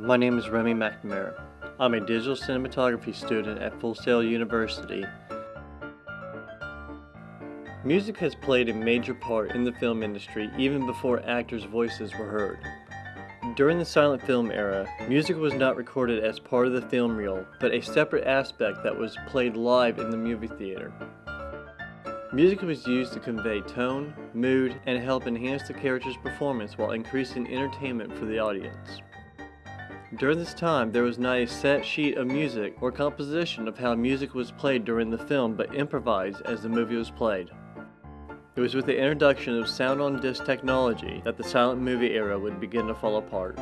my name is Remy McNamara. I'm a digital cinematography student at Full Sail University. Music has played a major part in the film industry even before actors' voices were heard. During the silent film era, music was not recorded as part of the film reel, but a separate aspect that was played live in the movie theater. Music was used to convey tone, mood, and help enhance the character's performance while increasing entertainment for the audience. During this time, there was not a set sheet of music or composition of how music was played during the film but improvised as the movie was played. It was with the introduction of sound on disc technology that the silent movie era would begin to fall apart.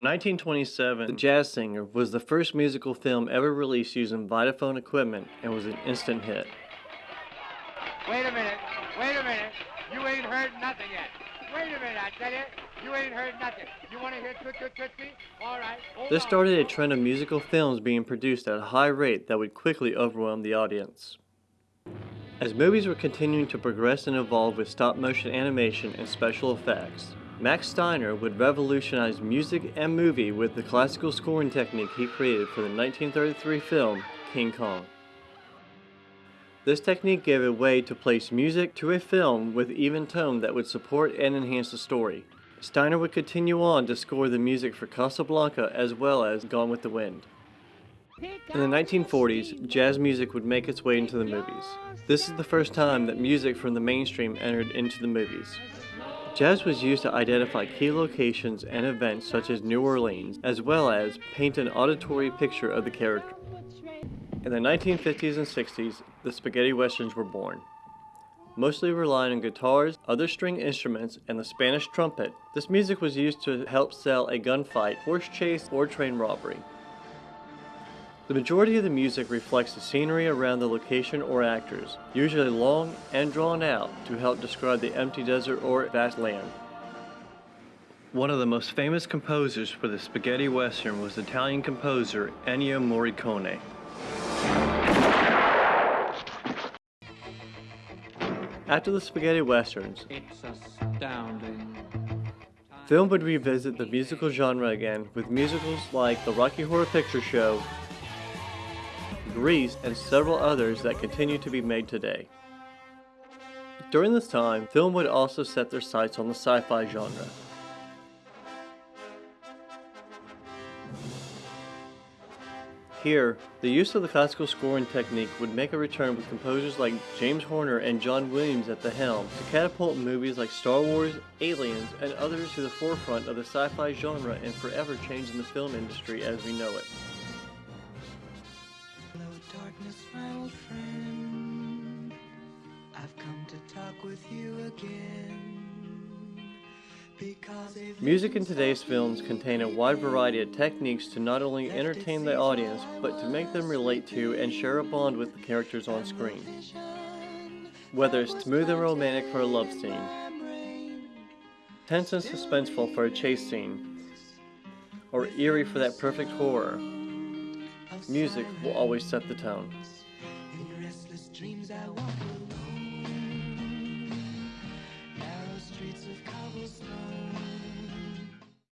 1927, The Jazz Singer was the first musical film ever released using Vitaphone equipment and was an instant hit. Wait a minute. Wait a minute. You ain't heard nothing yet. Wait a minute, I tell you. You ain't heard nothing. You want to hear Toot Toot Tootsie? All right. This started a trend of musical films being produced at a high rate that would quickly overwhelm the audience. As movies were continuing to progress and evolve with stop motion animation and special effects, Max Steiner would revolutionize music and movie with the classical scoring technique he created for the 1933 film King Kong. This technique gave a way to place music to a film with even tone that would support and enhance the story. Steiner would continue on to score the music for Casablanca as well as Gone with the Wind. In the 1940s, jazz music would make its way into the movies. This is the first time that music from the mainstream entered into the movies. Jazz was used to identify key locations and events such as New Orleans, as well as paint an auditory picture of the character. In the 1950s and 60s, the spaghetti westerns were born. Mostly relying on guitars, other string instruments, and the Spanish trumpet, this music was used to help sell a gunfight, horse chase, or train robbery. The majority of the music reflects the scenery around the location or actors, usually long and drawn out to help describe the empty desert or vast land. One of the most famous composers for the spaghetti western was Italian composer Ennio Morricone. After the spaghetti westerns, film would revisit the musical genre again with musicals like The Rocky Horror Picture Show, Grease, and several others that continue to be made today. During this time, film would also set their sights on the sci-fi genre. Here, the use of the classical scoring technique would make a return with composers like James Horner and John Williams at the helm to catapult movies like Star Wars, Aliens, and others to the forefront of the sci-fi genre and forever changing the film industry as we know it. Hello, darkness, my old friend. I've come to talk with you again. Music in today's films contain a wide variety of techniques to not only entertain the audience, but to make them relate to and share a bond with the characters on screen. Whether it's smooth and romantic for a love scene, tense and suspenseful for a chase scene, or eerie for that perfect horror, music will always set the tone.